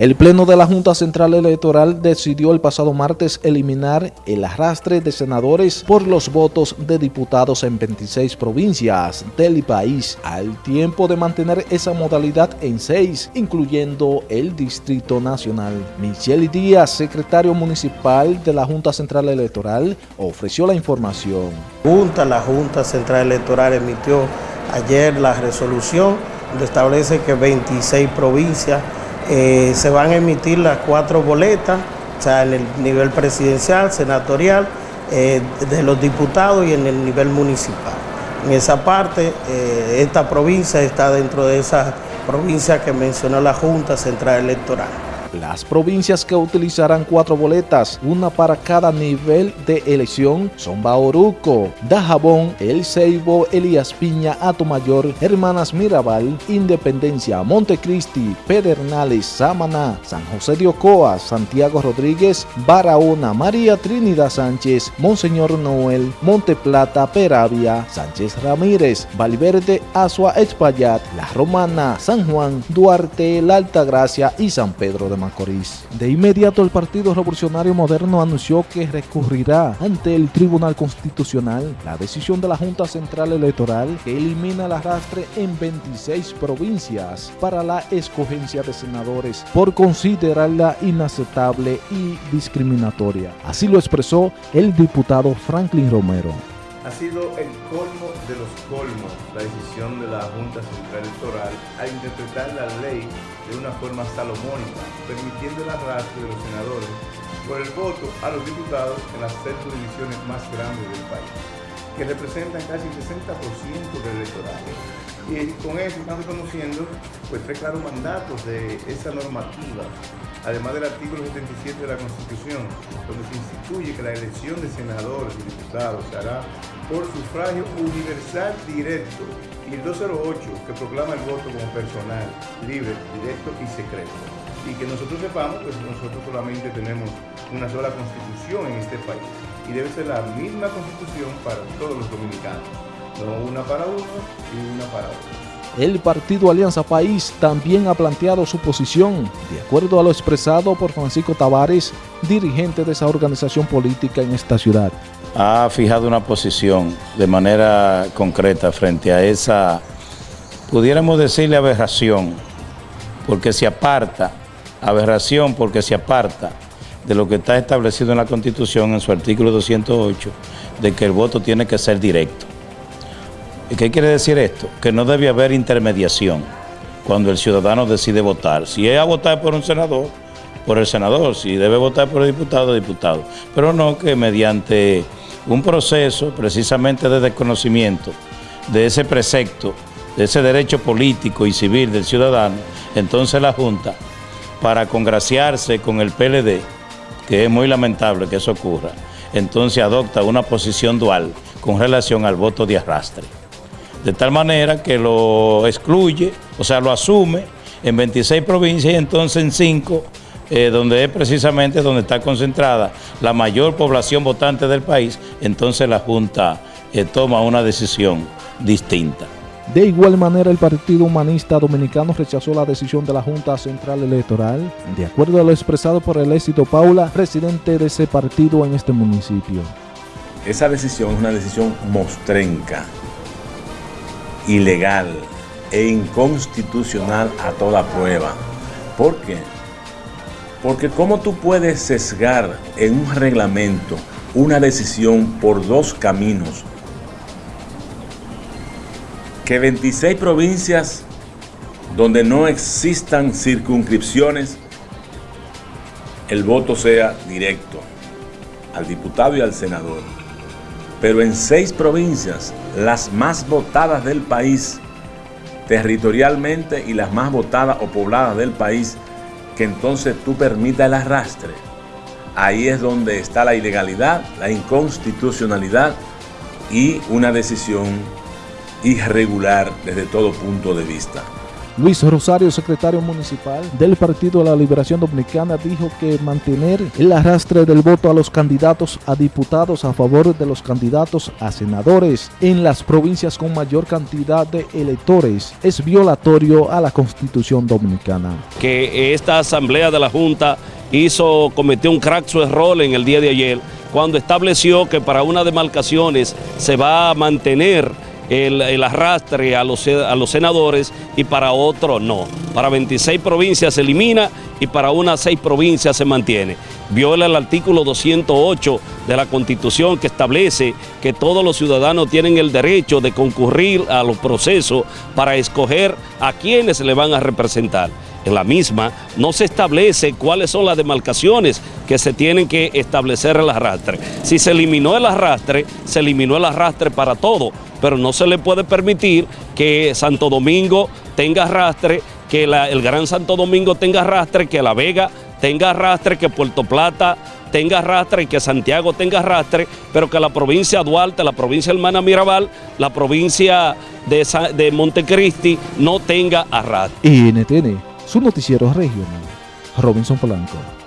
El Pleno de la Junta Central Electoral decidió el pasado martes eliminar el arrastre de senadores por los votos de diputados en 26 provincias del país, al tiempo de mantener esa modalidad en seis, incluyendo el Distrito Nacional. Michelle Díaz, secretario municipal de la Junta Central Electoral, ofreció la información. Junta, la Junta Central Electoral emitió ayer la resolución donde establece que 26 provincias eh, se van a emitir las cuatro boletas, o sea, en el nivel presidencial, senatorial, eh, de los diputados y en el nivel municipal. En esa parte, eh, esta provincia está dentro de esa provincia que mencionó la Junta Central Electoral. Las provincias que utilizarán cuatro boletas, una para cada nivel de elección, son Bauruco, Dajabón, El Ceibo, Elías Piña, Mayor, Hermanas Mirabal, Independencia, Montecristi, Pedernales, Samaná, San José de Ocoa, Santiago Rodríguez, Barahona, María Trinidad Sánchez, Monseñor Noel, Monte Plata, Peravia, Sánchez Ramírez, Valverde, Asua, Espaillat, La Romana, San Juan, Duarte, La Altagracia y San Pedro de Macorís. De inmediato el Partido Revolucionario Moderno anunció que recurrirá ante el Tribunal Constitucional la decisión de la Junta Central Electoral que elimina el arrastre en 26 provincias para la escogencia de senadores por considerarla inaceptable y discriminatoria. Así lo expresó el diputado Franklin Romero. Ha sido el colmo de los colmos la decisión de la Junta Central Electoral a interpretar la ley de una forma salomónica, permitiendo el arrastre de los senadores por el voto a los diputados en las seis divisiones más grandes del país, que representan casi el 60% del electorado. Y con eso están reconociendo pues, tres claros mandatos de esa normativa además del artículo 77 de la Constitución, donde se instituye que la elección de senadores y diputados se hará por sufragio universal directo y el 208 que proclama el voto como personal, libre, directo y secreto. Y que nosotros sepamos, pues nosotros solamente tenemos una sola constitución en este país y debe ser la misma constitución para todos los dominicanos, no una para uno y una para otro. El partido Alianza País también ha planteado su posición, de acuerdo a lo expresado por Francisco Tavares, dirigente de esa organización política en esta ciudad. Ha fijado una posición de manera concreta frente a esa, pudiéramos decirle aberración, porque se aparta, aberración porque se aparta de lo que está establecido en la Constitución en su artículo 208, de que el voto tiene que ser directo. ¿Qué quiere decir esto? Que no debe haber intermediación cuando el ciudadano decide votar. Si es a votar por un senador, por el senador. Si debe votar por el diputado, diputado. Pero no que mediante un proceso precisamente de desconocimiento de ese precepto, de ese derecho político y civil del ciudadano, entonces la Junta, para congraciarse con el PLD, que es muy lamentable que eso ocurra, entonces adopta una posición dual con relación al voto de arrastre de tal manera que lo excluye, o sea, lo asume en 26 provincias y entonces en 5, eh, donde es precisamente donde está concentrada la mayor población votante del país, entonces la Junta eh, toma una decisión distinta. De igual manera, el Partido Humanista Dominicano rechazó la decisión de la Junta Central Electoral, de acuerdo a lo expresado por el éxito Paula, presidente de ese partido en este municipio. Esa decisión es una decisión mostrenca, ilegal e inconstitucional a toda prueba. ¿Por qué? Porque ¿cómo tú puedes sesgar en un reglamento una decisión por dos caminos? Que 26 provincias donde no existan circunscripciones, el voto sea directo al diputado y al senador pero en seis provincias, las más votadas del país, territorialmente y las más votadas o pobladas del país, que entonces tú permitas el arrastre. Ahí es donde está la ilegalidad, la inconstitucionalidad y una decisión irregular desde todo punto de vista. Luis Rosario, secretario municipal del Partido de la Liberación Dominicana, dijo que mantener el arrastre del voto a los candidatos a diputados a favor de los candidatos a senadores en las provincias con mayor cantidad de electores es violatorio a la Constitución Dominicana. Que esta asamblea de la Junta hizo, cometió un crack su error en el día de ayer cuando estableció que para unas demarcaciones se va a mantener el, arrastre a los, a los senadores y para otros no. Para 26 provincias se elimina y para unas 6 provincias se mantiene. Viola el artículo 208 de la Constitución que establece que todos los ciudadanos tienen el derecho de concurrir a los procesos para escoger a quienes le van a representar en la misma no se establece cuáles son las demarcaciones que se tienen que establecer el arrastre. Si se eliminó el arrastre, se eliminó el arrastre para todo, pero no se le puede permitir que Santo Domingo tenga arrastre, que el Gran Santo Domingo tenga arrastre, que La Vega tenga arrastre, que Puerto Plata tenga arrastre y que Santiago tenga arrastre, pero que la provincia de Duarte, la provincia Hermana Mirabal, la provincia de, Montecristi no tenga arrastre. NTN su noticiero regional, Robinson Polanco.